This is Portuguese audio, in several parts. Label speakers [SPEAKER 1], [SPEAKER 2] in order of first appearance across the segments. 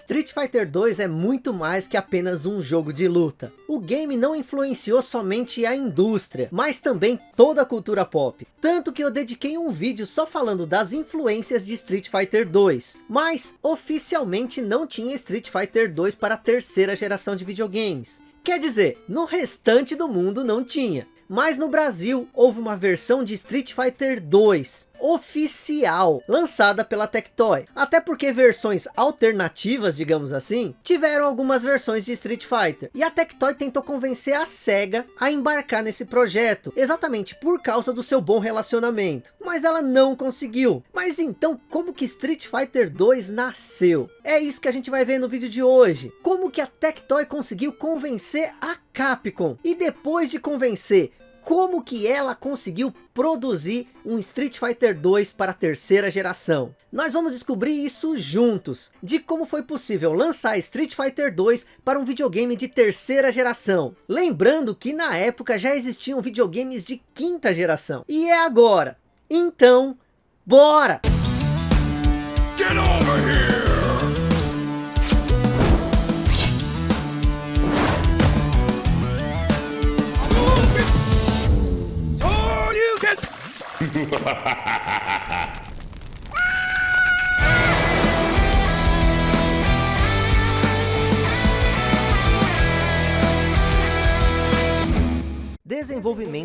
[SPEAKER 1] Street Fighter 2 é muito mais que apenas um jogo de luta. O game não influenciou somente a indústria, mas também toda a cultura pop. Tanto que eu dediquei um vídeo só falando das influências de Street Fighter 2. Mas oficialmente não tinha Street Fighter 2 para a terceira geração de videogames. Quer dizer, no restante do mundo não tinha. Mas no Brasil houve uma versão de Street Fighter 2 oficial, lançada pela Tectoy. Até porque versões alternativas, digamos assim, tiveram algumas versões de Street Fighter. E a Tectoy tentou convencer a SEGA a embarcar nesse projeto, exatamente por causa do seu bom relacionamento. Mas ela não conseguiu. Mas então, como que Street Fighter 2 nasceu? É isso que a gente vai ver no vídeo de hoje. Como que a Tectoy conseguiu convencer a Capcom? E depois de convencer, como que ela conseguiu produzir um Street Fighter 2 para a terceira geração. Nós vamos descobrir isso juntos, de como foi possível lançar Street Fighter 2 para um videogame de terceira geração. Lembrando que na época já existiam videogames de quinta geração. E é agora. Então, bora!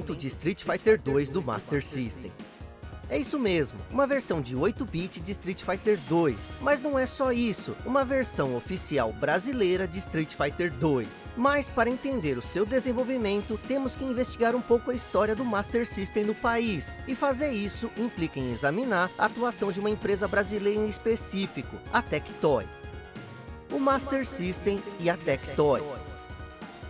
[SPEAKER 1] Desenvolvimento de Street Fighter 2 do Master System é isso mesmo, uma versão de 8-bit de Street Fighter 2. Mas não é só isso, uma versão oficial brasileira de Street Fighter 2. Mas para entender o seu desenvolvimento, temos que investigar um pouco a história do Master System no país. E fazer isso implica em examinar a atuação de uma empresa brasileira em específico, a Tectoy. O Master System e a Tectoy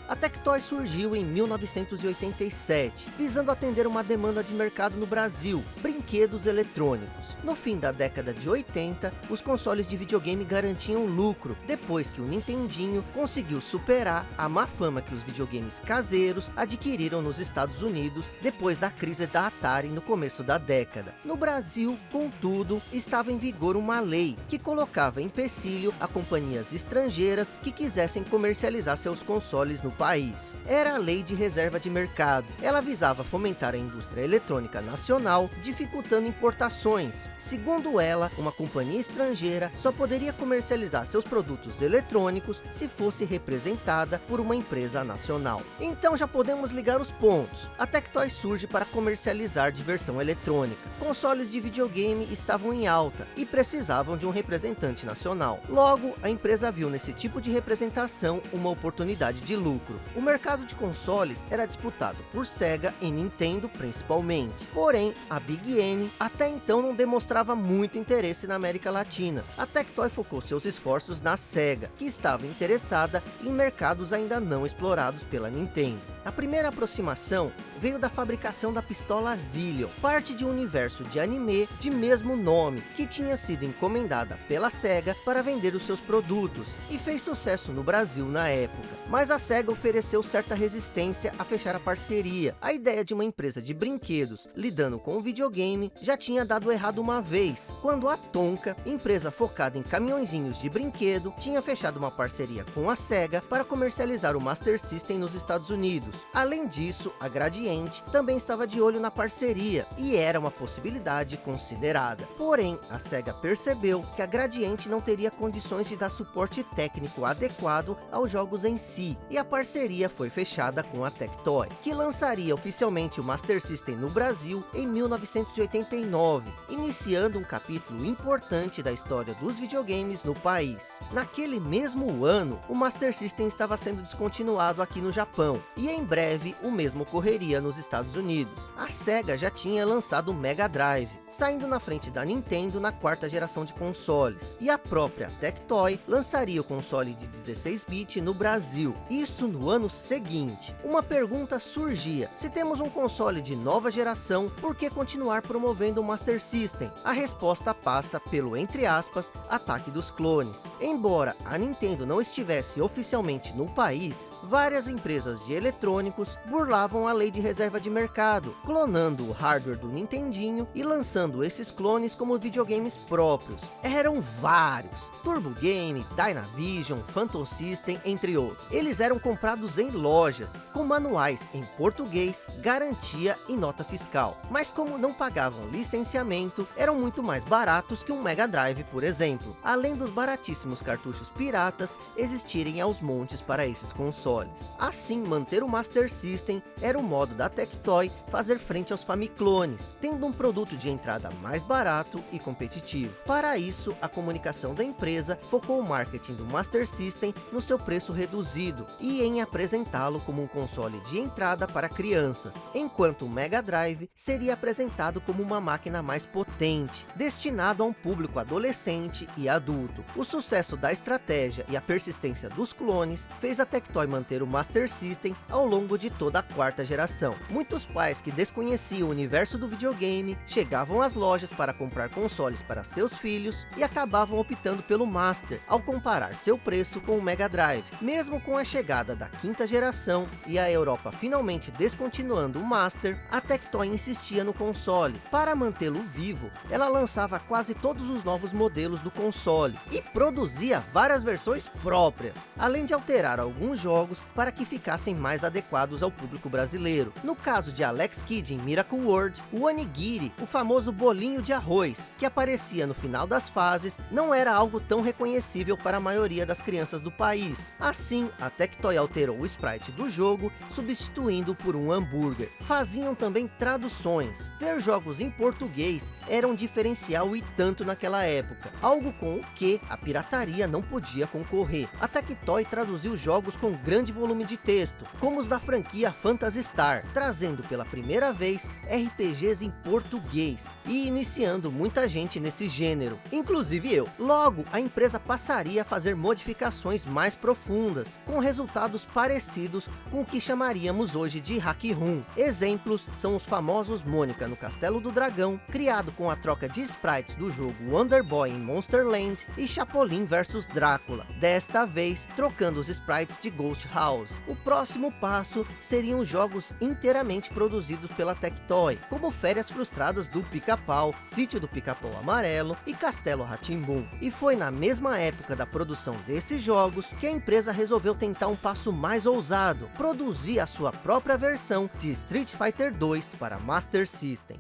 [SPEAKER 1] a Tectoy surgiu em 1987, visando atender uma demanda de mercado no Brasil, brinquedos eletrônicos. No fim da década de 80, os consoles de videogame garantiam lucro, depois que o Nintendinho conseguiu superar a má fama que os videogames caseiros adquiriram nos Estados Unidos depois da crise da Atari no começo da década. No Brasil, contudo, estava em vigor uma lei que colocava empecilho a companhias estrangeiras que quisessem comercializar seus consoles no país. Era a lei de reserva de mercado. Ela visava fomentar a indústria eletrônica nacional, dificultando importações. Segundo ela, uma companhia estrangeira só poderia comercializar seus produtos eletrônicos se fosse representada por uma empresa nacional. Então já podemos ligar os pontos. A Tectoy surge para comercializar diversão eletrônica. Consoles de videogame estavam em alta e precisavam de um representante nacional. Logo, a empresa viu nesse tipo de representação uma oportunidade de lucro lucro. O mercado de consoles era disputado por Sega e Nintendo principalmente. Porém, a Big N até então não demonstrava muito interesse na América Latina. A Tectoy focou seus esforços na Sega, que estava interessada em mercados ainda não explorados pela Nintendo. A primeira aproximação veio da fabricação da pistola Zillion, parte de um universo de anime de mesmo nome, que tinha sido encomendada pela SEGA para vender os seus produtos, e fez sucesso no Brasil na época. Mas a SEGA ofereceu certa resistência a fechar a parceria. A ideia de uma empresa de brinquedos lidando com o videogame já tinha dado errado uma vez, quando a Tonka, empresa focada em caminhõezinhos de brinquedo, tinha fechado uma parceria com a SEGA para comercializar o Master System nos Estados Unidos. Além disso, a Gradiente também estava de olho na parceria e era uma possibilidade considerada. Porém, a SEGA percebeu que a Gradiente não teria condições de dar suporte técnico adequado aos jogos em si, e a parceria foi fechada com a Tectoy, que lançaria oficialmente o Master System no Brasil em 1989, iniciando um capítulo importante da história dos videogames no país. Naquele mesmo ano, o Master System estava sendo descontinuado aqui no Japão, e em breve o mesmo ocorreria nos Estados Unidos. A SEGA já tinha lançado o Mega Drive, saindo na frente da Nintendo na quarta geração de consoles. E a própria Tectoy lançaria o console de 16-bit no Brasil, isso no ano seguinte. Uma pergunta surgia, se temos um console de nova geração, por que continuar promovendo o Master System? A resposta passa pelo, entre aspas, ataque dos clones. Embora a Nintendo não estivesse oficialmente no país, várias empresas de eletrônicos burlavam a lei de reserva de mercado, clonando o hardware do Nintendinho e lançando lançando esses clones como videogames próprios. Eram vários, Turbo Game, Dynavision, Phantom System, entre outros. Eles eram comprados em lojas, com manuais em português, garantia e nota fiscal. Mas como não pagavam licenciamento, eram muito mais baratos que um Mega Drive, por exemplo. Além dos baratíssimos cartuchos piratas existirem aos montes para esses consoles. Assim, manter o Master System era o modo da Tectoy fazer frente aos Famiclones, tendo um produto de entrada mais barato e competitivo. Para isso, a comunicação da empresa focou o marketing do Master System no seu preço reduzido e em apresentá-lo como um console de entrada para crianças, enquanto o Mega Drive seria apresentado como uma máquina mais potente, destinado a um público adolescente e adulto. O sucesso da estratégia e a persistência dos clones fez a Tectoy manter o Master System ao longo de toda a quarta geração. Muitos pais que desconheciam o universo do videogame chegavam às lojas para comprar consoles para seus filhos e acabavam optando pelo Master ao comparar seu preço com o Mega Drive. Mesmo com a chegada da quinta geração e a Europa finalmente descontinuando o Master, a Tectoy insistia no console. Para mantê-lo vivo, ela lançava quase todos os novos modelos do console e produzia várias versões próprias, além de alterar alguns jogos para que ficassem mais adequados ao público brasileiro. No caso de Alex Kidd em Miracle World, o onigiri, o famoso bolinho de arroz, que aparecia no final das fases, não era algo tão reconhecível para a maioria das crianças do país. Assim, a Tectoy alterou o sprite do jogo, substituindo por um hambúrguer. Faziam também traduções. Ter jogos em português era um diferencial e tanto naquela época, algo com o que a pirataria não podia concorrer. A Tectoy traduziu jogos com grande volume de texto, como os da franquia Phantasy Star, trazendo pela primeira vez RPGs em português e iniciando muita gente nesse gênero, inclusive eu. Logo, a empresa passaria a fazer modificações mais profundas, com resultados parecidos com o que chamaríamos hoje de hack room. Exemplos são os famosos Mônica no Castelo do Dragão, criado com a troca de sprites do jogo Wonder Boy em Monsterland e Chapolin vs Drácula, desta vez trocando os sprites de Ghost House. O próximo passo seriam jogos inteiramente produzidos pela Tectoy, como Férias Frustradas do Pica-Pau, Sítio do Pica-Pau Amarelo e Castelo Ratimbum. E foi na mesma época da produção desses jogos que a empresa resolveu tentar um passo mais ousado, produzir a sua própria versão de Street Fighter 2 para Master System.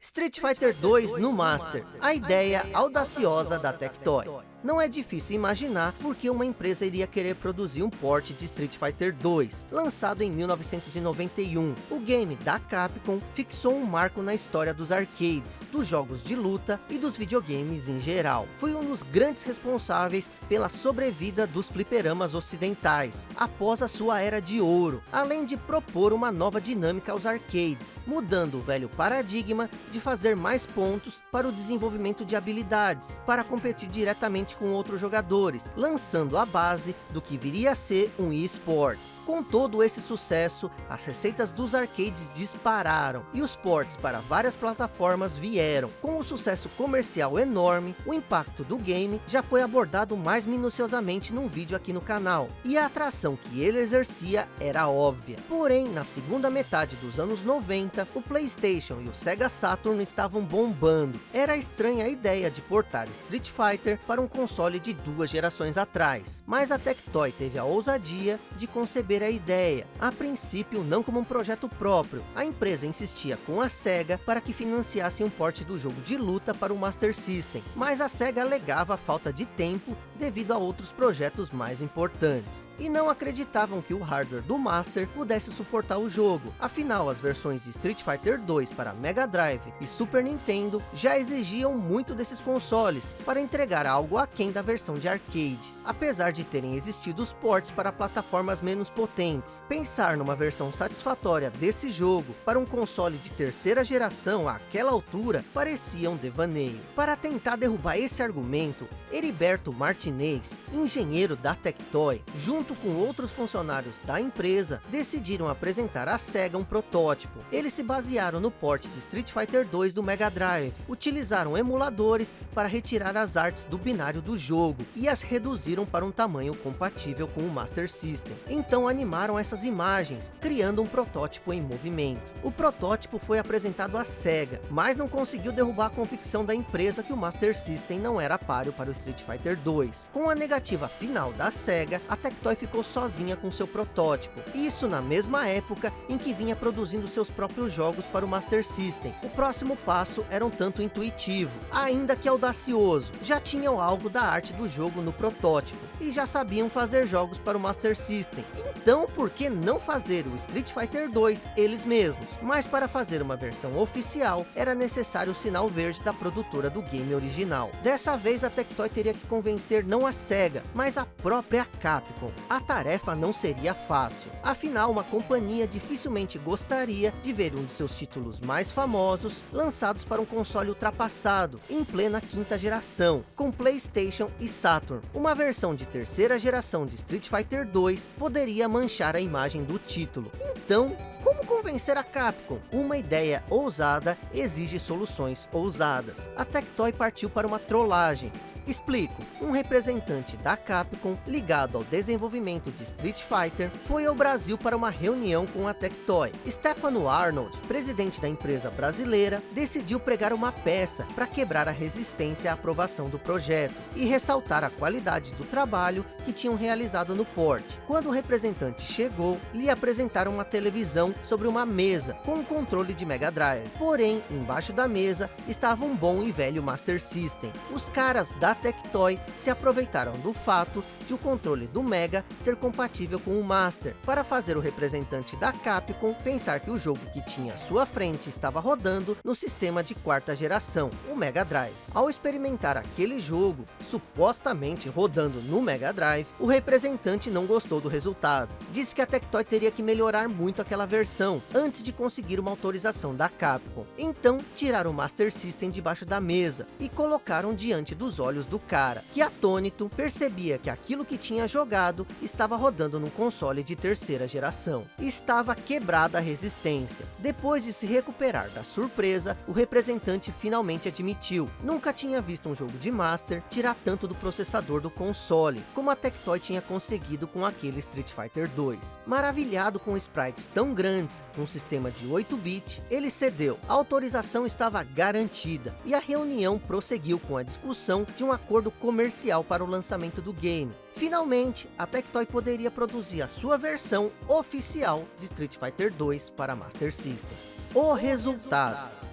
[SPEAKER 1] Street Fighter 2 no Master, a ideia audaciosa da Tectoy. Não é difícil imaginar porque uma empresa iria querer produzir um port de Street Fighter 2, lançado em 1991. O game da Capcom fixou um marco na história dos arcades, dos jogos de luta e dos videogames em geral. Foi um dos grandes responsáveis pela sobrevida dos fliperamas ocidentais, após a sua era de ouro, além de propor uma nova dinâmica aos arcades, mudando o velho paradigma de fazer mais pontos para o desenvolvimento de habilidades, para competir diretamente com outros jogadores, lançando a base do que viria a ser um eSports. Com todo esse sucesso, as receitas dos arcades dispararam e os ports para várias plataformas vieram. Com o sucesso comercial enorme, o impacto do game já foi abordado mais minuciosamente num vídeo aqui no canal, e a atração que ele exercia era óbvia. Porém, na segunda metade dos anos 90, o Playstation e o Sega Saturn estavam bombando. Era estranha a ideia de portar Street Fighter para um console de duas gerações atrás, mas a Tectoy teve a ousadia de conceber a ideia, a princípio não como um projeto próprio. A empresa insistia com a SEGA para que financiasse um porte do jogo de luta para o Master System, mas a SEGA alegava a falta de tempo devido a outros projetos mais importantes, e não acreditavam que o hardware do Master pudesse suportar o jogo. Afinal, as versões de Street Fighter 2 para Mega Drive e Super Nintendo já exigiam muito desses consoles para entregar algo aquém da versão de arcade, apesar de terem existido os ports para plataformas menos potentes. Pensar numa versão satisfatória desse jogo para um console de terceira geração àquela altura parecia um devaneio. Para tentar derrubar esse argumento, Heriberto Martinez, engenheiro da Tectoy, junto com outros funcionários da empresa, decidiram apresentar à SEGA um protótipo. Eles se basearam no port de Street Fighter 2 do Mega Drive, utilizaram emuladores para retirar as artes do binário cenário do jogo e as reduziram para um tamanho compatível com o Master System. Então animaram essas imagens, criando um protótipo em movimento. O protótipo foi apresentado à SEGA, mas não conseguiu derrubar a convicção da empresa que o Master System não era páreo para o Street Fighter 2. Com a negativa final da SEGA, a Tectoy ficou sozinha com seu protótipo. Isso na mesma época em que vinha produzindo seus próprios jogos para o Master System. O próximo passo era um tanto intuitivo, ainda que audacioso. Já tinham algo da arte do jogo no protótipo, e já sabiam fazer jogos para o Master System. Então, por que não fazer o Street Fighter 2 eles mesmos? Mas para fazer uma versão oficial, era necessário o sinal verde da produtora do game original. Dessa vez, a Tectoy teria que convencer não a SEGA, mas a própria Capcom. A tarefa não seria fácil. Afinal, uma companhia dificilmente gostaria de ver um dos seus títulos mais famosos lançados para um console ultrapassado, em plena quinta geração, com Playstation e Saturn. Uma versão de terceira geração de Street Fighter 2 poderia manchar a imagem do título. Então, como convencer a Capcom? Uma ideia ousada exige soluções ousadas. A Tectoy partiu para uma trollagem, Explico, um representante da Capcom ligado ao desenvolvimento de Street Fighter foi ao Brasil para uma reunião com a Tectoy. Stefano Arnold, presidente da empresa brasileira, decidiu pregar uma peça para quebrar a resistência à aprovação do projeto e ressaltar a qualidade do trabalho que tinham realizado no port. Quando o representante chegou, lhe apresentaram uma televisão sobre uma mesa com um controle de Mega Drive. Porém, embaixo da mesa estava um bom e velho Master System. Os caras da Tectoy se aproveitaram do fato de o controle do Mega ser compatível com o Master, para fazer o representante da Capcom pensar que o jogo que tinha à sua frente estava rodando no sistema de quarta geração, o Mega Drive. Ao experimentar aquele jogo, supostamente rodando no Mega Drive, o representante não gostou do resultado. Disse que a Tectoy teria que melhorar muito aquela versão, antes de conseguir uma autorização da Capcom. Então, tiraram o Master System debaixo da mesa, e colocaram diante dos olhos do cara, que atônito percebia que aquilo que tinha jogado estava rodando num console de terceira geração. Estava quebrada a resistência. Depois de se recuperar da surpresa, o representante finalmente admitiu. Nunca tinha visto um jogo de Master tirar tanto do processador do console, como a Tectoy tinha conseguido com aquele Street Fighter 2. Maravilhado com sprites tão grandes, num sistema de 8-bit, ele cedeu. A autorização estava garantida, e a reunião prosseguiu com a discussão de uma acordo comercial para o lançamento do game. Finalmente, a Tectoy poderia produzir a sua versão oficial de Street Fighter 2 para Master System. O resultado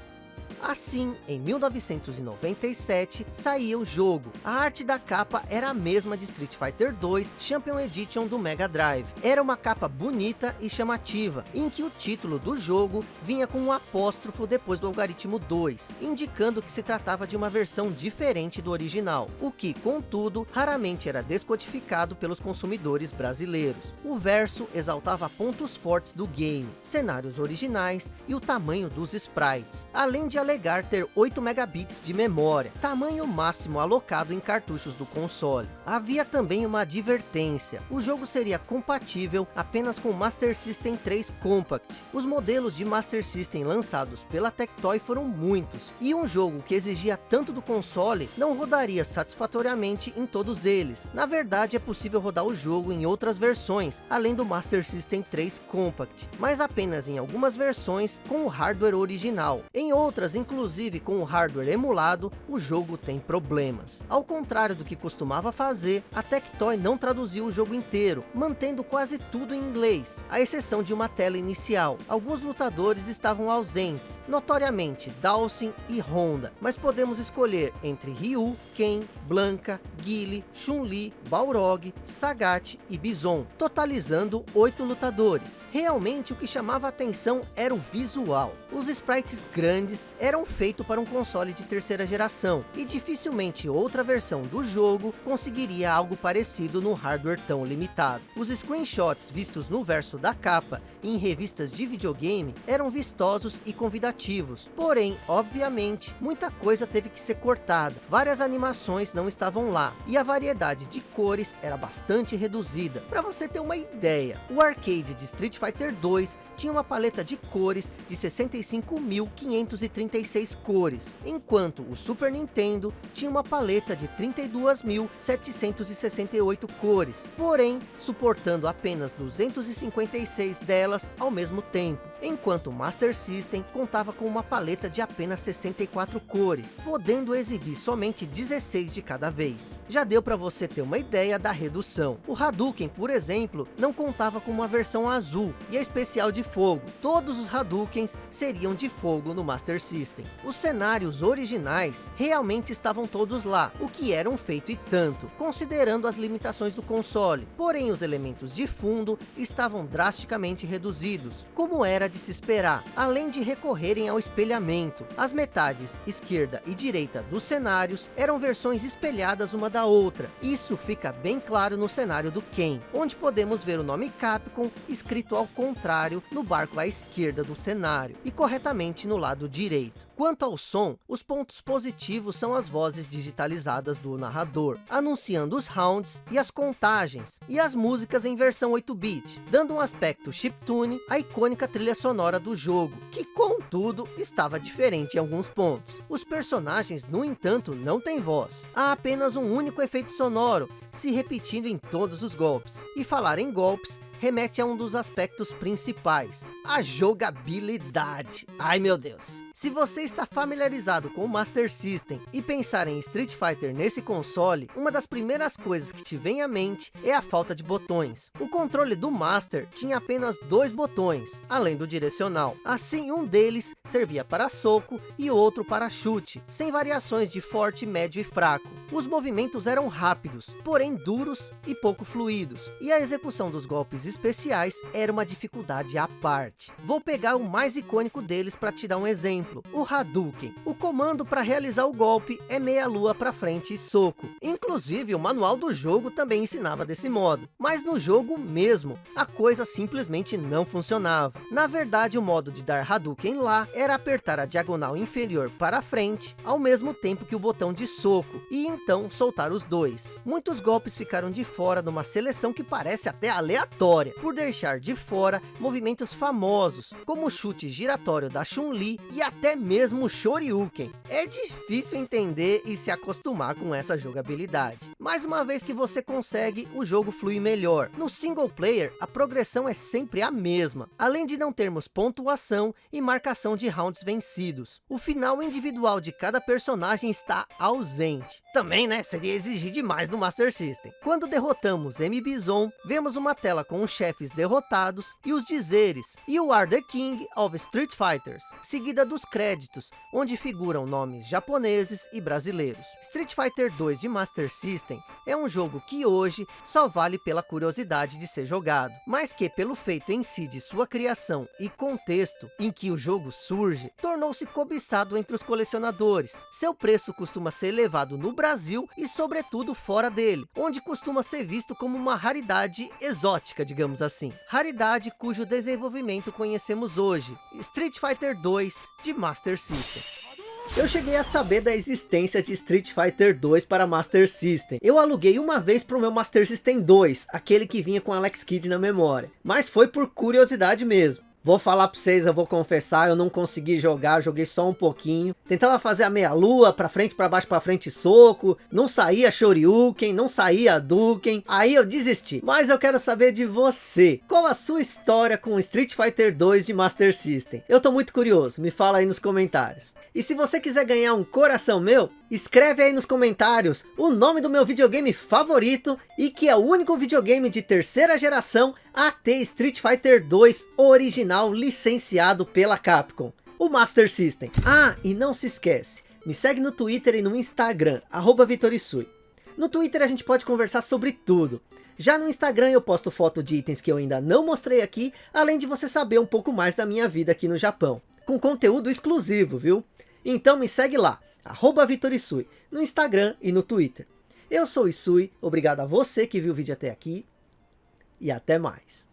[SPEAKER 1] Assim, em 1997, saía o jogo. A arte da capa era a mesma de Street Fighter 2 Champion Edition do Mega Drive. Era uma capa bonita e chamativa, em que o título do jogo vinha com um apóstrofo depois do algoritmo 2, indicando que se tratava de uma versão diferente do original, o que, contudo, raramente era descodificado pelos consumidores brasileiros. O verso exaltava pontos fortes do game, cenários originais e o tamanho dos sprites, além de alegar ter 8 megabits de memória, tamanho máximo alocado em cartuchos do console. Havia também uma advertência, o jogo seria compatível apenas com Master System 3 Compact. Os modelos de Master System lançados pela Tectoy foram muitos, e um jogo que exigia tanto do console não rodaria satisfatoriamente em todos eles. Na verdade é possível rodar o jogo em outras versões, além do Master System 3 Compact, mas apenas em algumas versões com o hardware original. Em outras, inclusive com o hardware emulado, o jogo tem problemas. Ao contrário do que costumava fazer, a Tectoy não traduziu o jogo inteiro, mantendo quase tudo em inglês, à exceção de uma tela inicial. Alguns lutadores estavam ausentes, notoriamente Dawson e Honda, mas podemos escolher entre Ryu, Ken, Blanca, Guile, Chun-Li, Balrog, Sagat e Bison, totalizando oito lutadores. Realmente o que chamava atenção era o visual. Os sprites grandes eram feitos para um console de terceira geração, e dificilmente outra versão do jogo conseguiria algo parecido no hardware tão limitado. Os screenshots vistos no verso da capa e em revistas de videogame eram vistosos e convidativos, porém, obviamente, muita coisa teve que ser cortada, várias animações não estavam lá, e a variedade de cores era bastante reduzida. Para você ter uma ideia, o arcade de Street Fighter 2 tinha uma paleta de cores de 65.530 256 cores, enquanto o Super Nintendo tinha uma paleta de 32.768 cores, porém suportando apenas 256 delas ao mesmo tempo, enquanto o Master System contava com uma paleta de apenas 64 cores, podendo exibir somente 16 de cada vez. Já deu para você ter uma ideia da redução. O Hadouken, por exemplo, não contava com uma versão azul e a especial de fogo. Todos os Hadoukens seriam de fogo no Master System. Os cenários originais realmente estavam todos lá, o que era um feito e tanto, considerando as limitações do console. Porém, os elementos de fundo estavam drasticamente reduzidos, como era de se esperar, além de recorrerem ao espelhamento. As metades esquerda e direita dos cenários eram versões espelhadas uma da outra. Isso fica bem claro no cenário do Ken, onde podemos ver o nome Capcom escrito ao contrário no barco à esquerda do cenário e corretamente no lado direito. Quanto ao som, os pontos positivos são as vozes digitalizadas do narrador, anunciando os rounds e as contagens, e as músicas em versão 8-bit, dando um aspecto chiptune à icônica trilha sonora do jogo, que contudo estava diferente em alguns pontos. Os personagens, no entanto, não têm voz. Há apenas um único efeito sonoro, se repetindo em todos os golpes. E falar em golpes, remete a um dos aspectos principais, a jogabilidade. Ai meu Deus! Se você está familiarizado com o Master System e pensar em Street Fighter nesse console, uma das primeiras coisas que te vem à mente é a falta de botões. O controle do Master tinha apenas dois botões, além do direcional. Assim, um deles servia para soco e outro para chute, sem variações de forte, médio e fraco. Os movimentos eram rápidos, porém duros e pouco fluidos, e a execução dos golpes especiais era uma dificuldade à parte. Vou pegar o mais icônico deles para te dar um exemplo exemplo, o Hadouken. O comando para realizar o golpe é meia lua para frente e soco. Inclusive, o manual do jogo também ensinava desse modo. Mas no jogo mesmo, a coisa simplesmente não funcionava. Na verdade, o modo de dar Hadouken lá era apertar a diagonal inferior para frente, ao mesmo tempo que o botão de soco, e então soltar os dois. Muitos golpes ficaram de fora numa seleção que parece até aleatória, por deixar de fora movimentos famosos, como o chute giratório da Chun-Li e a até mesmo o Shoryuken. É difícil entender e se acostumar com essa jogabilidade. Mas uma vez que você consegue, o jogo flui melhor. No single player, a progressão é sempre a mesma, além de não termos pontuação e marcação de rounds vencidos. O final individual de cada personagem está ausente. Também, né, seria exigir demais no Master System. Quando derrotamos M. Bison, vemos uma tela com os chefes derrotados e os dizeres, You are the King of Street Fighters, seguida dos créditos, onde figuram nomes japoneses e brasileiros. Street Fighter 2 de Master System é um jogo que hoje só vale pela curiosidade de ser jogado, mas que pelo feito em si de sua criação e contexto em que o jogo surge, tornou-se cobiçado entre os colecionadores. Seu preço costuma ser elevado no Brasil e sobretudo fora dele, onde costuma ser visto como uma raridade exótica, digamos assim. Raridade cujo desenvolvimento conhecemos hoje, Street Fighter 2 de Master System. Eu cheguei a saber da existência de Street Fighter 2 para Master System. Eu aluguei uma vez para o meu Master System 2, aquele que vinha com Alex Kidd na memória. Mas foi por curiosidade mesmo. Vou falar pra vocês, eu vou confessar, eu não consegui jogar, joguei só um pouquinho. Tentava fazer a meia lua, pra frente, pra baixo, pra frente, soco. Não saía Shoryuken, não saía Duken. Aí eu desisti. Mas eu quero saber de você. Qual a sua história com Street Fighter 2 de Master System? Eu tô muito curioso, me fala aí nos comentários. E se você quiser ganhar um coração meu, escreve aí nos comentários o nome do meu videogame favorito e que é o único videogame de terceira geração a ter Street Fighter 2 original licenciado pela Capcom, o Master System. Ah, e não se esquece, me segue no Twitter e no Instagram, arroba Vitorisui. No Twitter a gente pode conversar sobre tudo. Já no Instagram eu posto foto de itens que eu ainda não mostrei aqui, além de você saber um pouco mais da minha vida aqui no Japão. Com conteúdo exclusivo, viu? Então me segue lá, arroba Vitorisui, no Instagram e no Twitter. Eu sou Isui, obrigado a você que viu o vídeo até aqui e até mais.